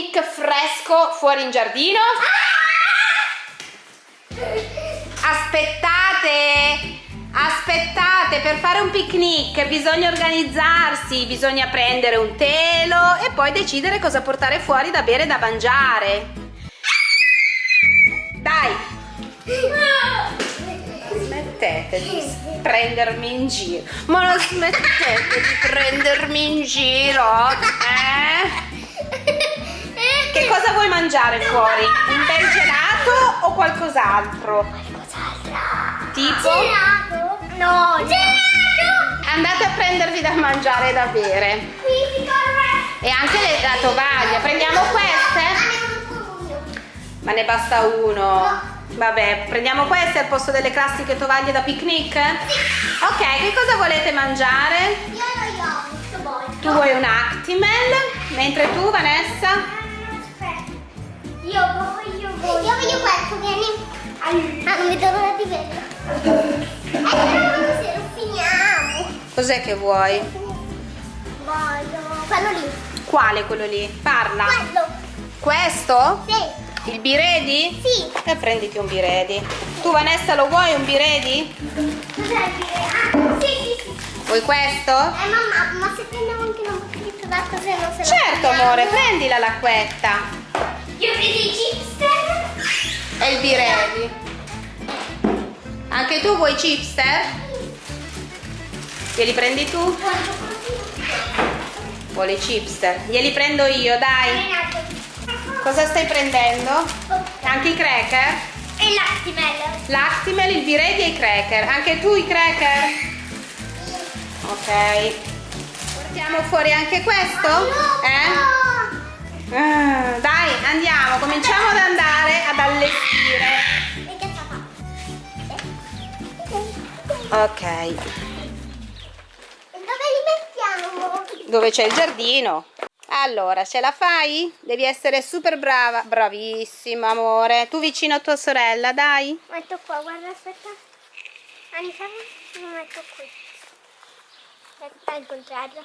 picnic fresco fuori in giardino? Aspettate! Aspettate, per fare un picnic bisogna organizzarsi, bisogna prendere un telo e poi decidere cosa portare fuori da bere e da mangiare. Dai! Smettete di prendermi in giro. Ma non smettete di prendermi in giro, eh? Mangiare fuori? Un bel gelato o qualcos'altro? Tipo? Gelato? No, gelato! Andate a prendervi da mangiare e da bere. Qui! E anche le- la tovaglia. Prendiamo queste? Ma ne basta uno. Vabbè, prendiamo queste al posto delle classiche tovaglie da picnic? Ok, che cosa volete mangiare? Io lo yogurt voglio. Tu vuoi un Actimel, mentre tu, Vanessa? Io voglio, voglio. Io voglio questo, vieni. Ah, non vedo l'ora di vederlo. Eh, se lo finiamo. Cos'è che vuoi? Voglio. Quello lì. Quale quello lì? Parla. Quello. Questo? Sì. Il biredi? Sì. E prenditi un biredi. Tu, Vanessa, lo vuoi un biredi? Cos'è il dire? Ah, sì, sì, sì. Vuoi questo? Eh, mamma, ma se prendiamo anche una bottiglietta d'acqua se non se la Certo, amore, prendi la lacquetta. Io prendo i chipster. E il biredi. Anche tu vuoi chipster? Glieli prendi tu? Vuole i chipster. Glieli prendo io, dai. Cosa stai prendendo? Anche i cracker? E l'Actimel. L'Actimel, il biredi e i cracker. Anche tu i cracker? Ok. Portiamo fuori anche questo? Eh? Ah, dai, andiamo. Cominciamo ad andare ad allestire. Ok. Dove li mettiamo? Dove c'è il giardino. Allora, ce la fai? Devi essere super brava. Bravissima, amore. Tu vicino a tua sorella, dai. Metto qua, guarda, aspetta. Andiamo, lo metto qui. Aspetta, al contrario.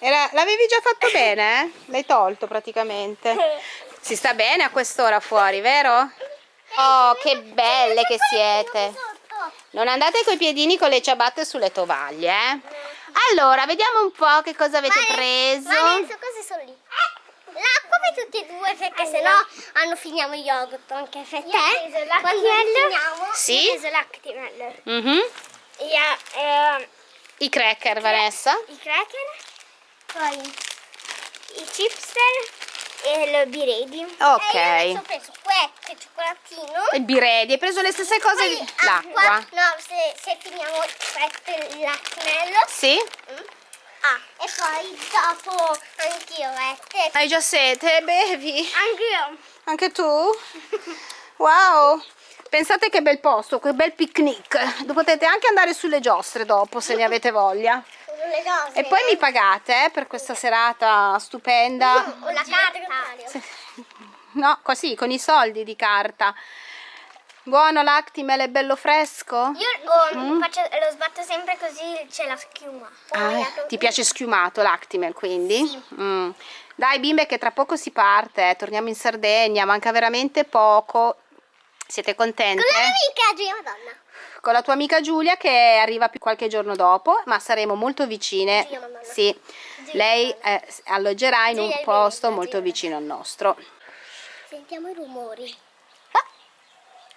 L'avevi già fatto bene, eh? L'hai tolto praticamente. Si sta bene a quest'ora fuori, vero? Oh, che belle che siete. Non andate coi piedini con le ciabatte sulle tovaglie, eh? Allora, vediamo un po' che cosa avete preso. Adesso cose sono lì? L'acqua per tutti e due perché sennò hanno finiamo il yogurt anche per te. Quando finiamo? Sì? Io ho preso l'Actimel. Mhm. Io, eh, I cracker, Vanessa. i cracker, poi i chipster e il biredi. Ok. E ho preso questo, il cioccolatino. Il biredi, hai preso le stesse cose di... L'acqua. No, se, se finiamo questo l'actimel. Sì? Ah, e poi dopo anch'io, eh. Hai già sete? Bevi? Anch'io. Anche tu? Wow! Pensate che bel posto, che bel picnic. Potete anche andare sulle giostre dopo se ne avete voglia. Le cose. E poi mi pagate eh, per questa serata stupenda. Ho la carta. No, così, con i soldi di carta. Buono l'Actimel, è bello fresco? Io oh, faccio- lo sbatto sempre così c'è la schiuma. Ah, Poi ti piace schiumato l'Actimel quindi? Mm. Dai bimbe che tra poco si parte, eh, torniamo in Sardegna, manca veramente poco. Siete contente? Con la mia amica Giulia Madonna. Con la tua amica Giulia che arriva più qualche giorno dopo, ma saremo molto vicine. Madonna. Sì, lei eh, alloggerà in un Giulia posto molto vicino al nostro. Sentiamo i rumori. Ah,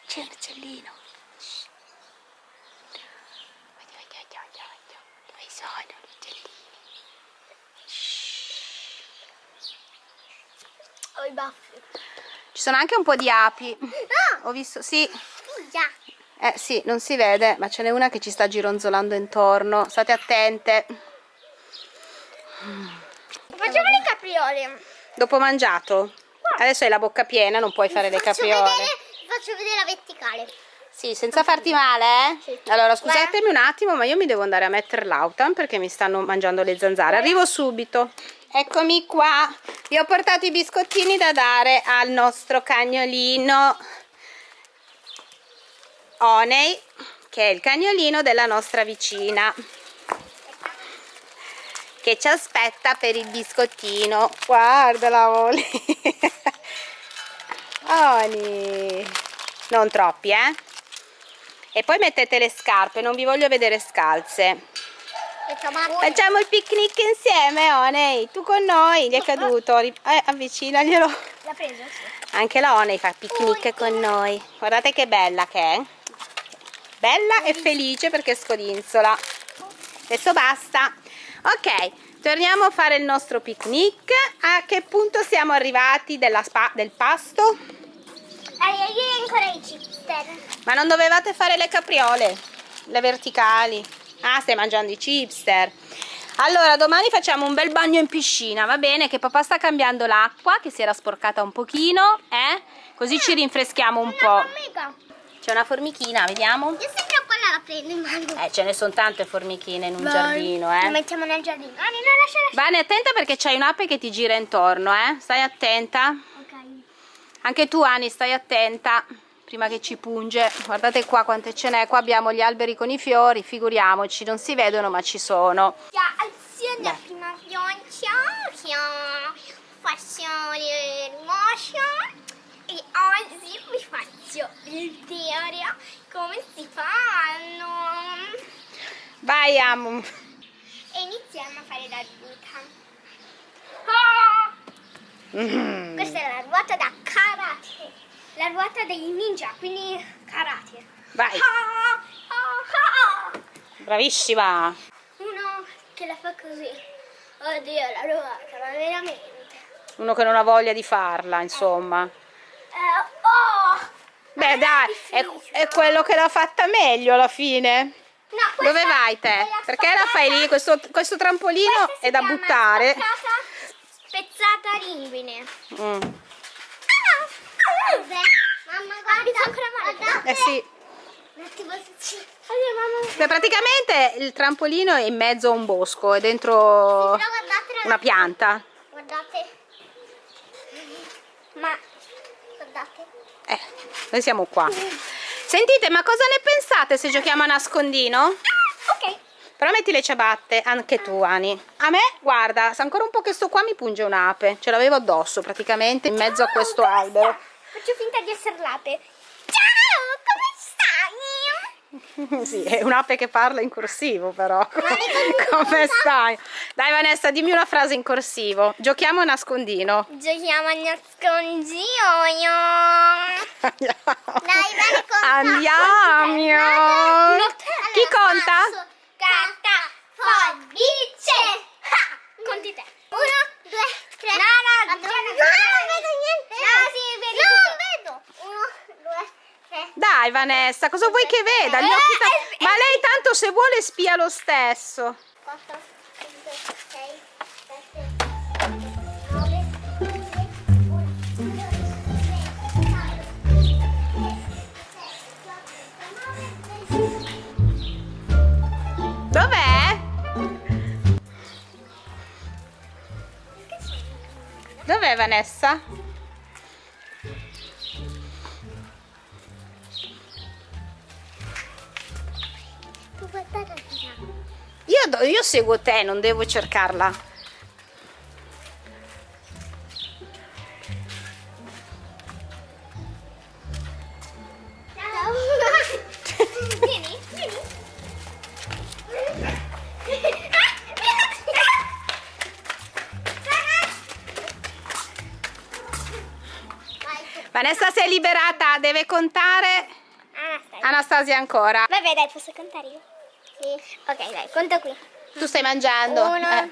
c'è l'uccellino. Dove sono gli uccellini? Ho i baffi. Ci sono anche un po' di api. Ah, Ho visto, sì. già. Eh sì, non si vede, ma ce n'è una che ci sta gironzolando intorno. State attente. Facciamo le capriole. Dopo mangiato? Adesso hai la bocca piena, non puoi fare le capriole. vedere, faccio vedere la verticale. Sì, senza farti male, eh? Sì. Allora, scusatemi un attimo, ma io mi devo andare a mettere l'autan perché mi stanno mangiando le zanzare. Arrivo subito. Eccomi qua. Vi ho portato i biscottini da dare al nostro cagnolino Oney, che è il cagnolino della nostra vicina. che ci aspetta per il biscottino. Guardala, Oli. Oli. Non troppi, eh? E poi mettete le scarpe, non vi voglio vedere scalze. Facciamo il picnic insieme, Oney. Tu con noi, gli è caduto. Eh, avvicinaglielo. L'ha preso? Sì. Anche la Oney fa picnic con noi. Guardate che bella che è. Bella e felice perché scodinzola. Adesso basta. Ok, torniamo a fare il nostro picnic. A che punto siamo arrivati del pasto? Io ancora i chipster. Ma non dovevate fare le capriole? Le verticali? Ah, stai mangiando i chipster. Allora, domani facciamo un bel bagno in piscina, va bene? Che papà sta cambiando l'acqua, che si era sporcata un pochino, eh? Così ci rinfreschiamo un po'. C'è una formichina, vediamo? Io sempre quella la prendo in mano. Eh, ce ne sono tante formichine in un Vai. giardino, eh? La mettiamo nel giardino. Ah, non lascia, lascia. Vane, attenta perché c'hai un'ape che ti gira intorno, eh? Stai attenta. Ok. Anche tu, Ani, stai attenta prima che ci punge guardate qua quante ce n'è qua abbiamo gli alberi con i fiori figuriamoci non si vedono ma ci sono azione prima pioggia faccio le motion e oggi vi faccio il teoria come si fanno vai amo e iniziamo a fare la ruota ah! mm. questa è la ruota da karate la ruota dei ninja, quindi karate. Vai. Ah, ah. Bravissima. Uno che la fa così. Oddio, la ruota, ma veramente. Uno che non ha voglia di farla, insomma. Eh, oh, Beh, dai, è, è, quello che l'ha fatta meglio alla fine. No, Dove vai te? Perché la fai lì? Questo, questo trampolino è da buttare. Spezzata linguine. Mm. Mamma, guarda, ancora male. Eh sì. Beh, praticamente il trampolino è in mezzo a un bosco, è dentro una pianta. Guardate. Ma guardate. Eh, noi siamo qua. Sentite, ma cosa ne pensate se giochiamo a nascondino? Ah, ok. Però metti le ciabatte, anche tu Ani. A me, guarda, se ancora un po' che sto qua mi punge un'ape. Ce l'avevo addosso praticamente in mezzo a questo albero. Faccio finta di essere l'ape. Ciao? sì, è un'ape che parla in corsivo però. come stai? Dai Vanessa, dimmi una frase in corsivo. Giochiamo a nascondino. Giochiamo a nascondino. Dai, bene, conta. Andiamo. Chi conta? Carta, forbice. Conti te. Uno, due, tre. No, no, no, no, non vedo niente. No, sì, vedi no, tutto. vedo. Uno, due, tre. Dai Vanessa, cosa vuoi che veda? Gli occhi Ma lei tanto se vuole spia lo stesso. 4, 5, 6, 7, Dov'è? Dov'è Vanessa? Io, seguo te, non devo cercarla. Vanessa si è liberata, deve contare Anastasia, Anastasia ancora. Vabbè dai, posso contare io? Sì. Ok dai, conto qui. Tu stai mangiando? Uno. Eh.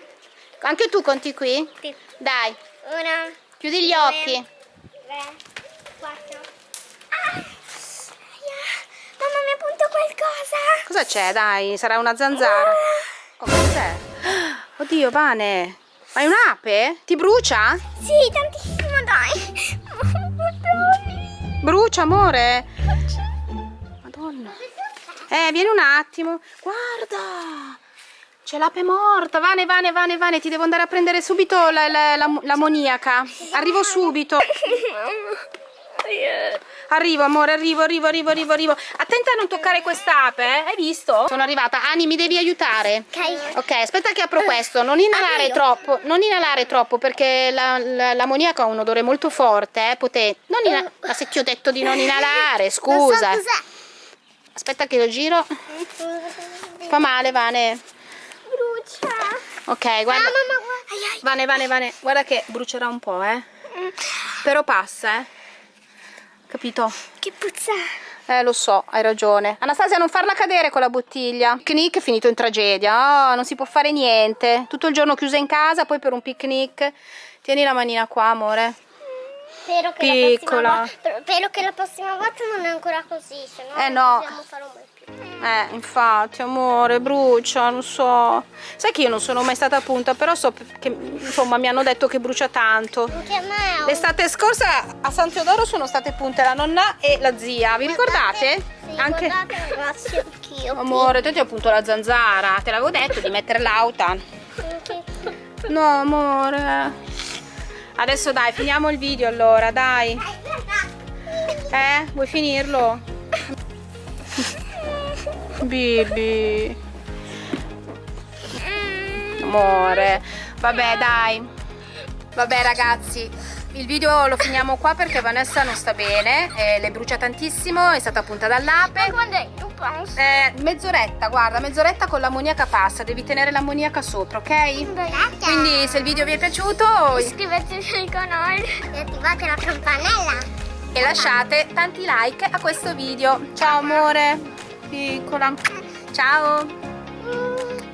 Anche tu conti qui? Sì. Dai. Uno. Chiudi gli occhi. Tre. Quattro. Ah! Mamma mi ha punto qualcosa. Cosa c'è? Dai, sarà una zanzara. Oh, cos'è? Oddio, Vane. Ma è un'ape? Ti brucia? Sì, tantissimo, dai. Brucia, amore. Madonna. Eh, vieni un attimo. Guarda. C'è l'ape morta. Vane, Vane, Vane, Vane. Ti devo andare a prendere subito l'ammoniaca. La, la, Arrivo subito. Arrivo, amore, arrivo, arrivo, arrivo, arrivo, arrivo. Attenta a non toccare quest'ape, eh? Hai visto? Sono arrivata. Ani, mi devi aiutare. Ok. Ok, aspetta che apro questo. Non inalare Apri. troppo, non inalare troppo perché la- la- l'ammoniaco ha un odore molto forte, eh, potente. Non ina- Ma se ti ho detto di non inalare, scusa. So Aspetta che lo giro. Fa male, Vane. Ok, Ah, guarda. mamma, guarda. Ai, ai. Vane, Vane, Vane. Guarda che brucerà un po', eh. Mm. Però passa, eh. Capito? Che puzza. Eh, lo so, hai ragione. Anastasia, non farla cadere con la bottiglia. Il picnic è finito in tragedia. Oh, non si può fare niente. Tutto il giorno chiusa in casa, poi per un picnic. Tieni la manina qua, amore. Spero che, Piccola. La prossima volta, spero che la prossima volta non è ancora così, se no Eh, non no. possiamo fare un bel più. Eh, infatti, amore, brucia, non so. Sai che io non sono mai stata a punta, però so che, insomma, mi hanno detto che brucia tanto. L'estate scorsa a San Teodoro sono state punte la nonna e la zia, vi ricordate? Sì, Anche... anch'io. Amore, te ti ho appunto la zanzara, te l'avevo detto di mettere. Anche- No, amore. Adesso dai, finiamo il video allora, dai. Eh, vuoi finirlo? Bibi. Amore. Vabbè, dai. Vabbè, ragazzi. Il video lo finiamo qua perché Vanessa non sta bene, eh, le brucia tantissimo, è stata punta dall'ape. Quando è? Tu pensi? Eh, mezz'oretta, guarda, mezz'oretta con l'ammoniaca passa, devi tenere l'ammoniaca sopra, ok? Quindi se il video vi è piaciuto iscrivetevi al canale e attivate la campanella. e lasciate tanti like a questo video. Ciao amore, piccola ciao.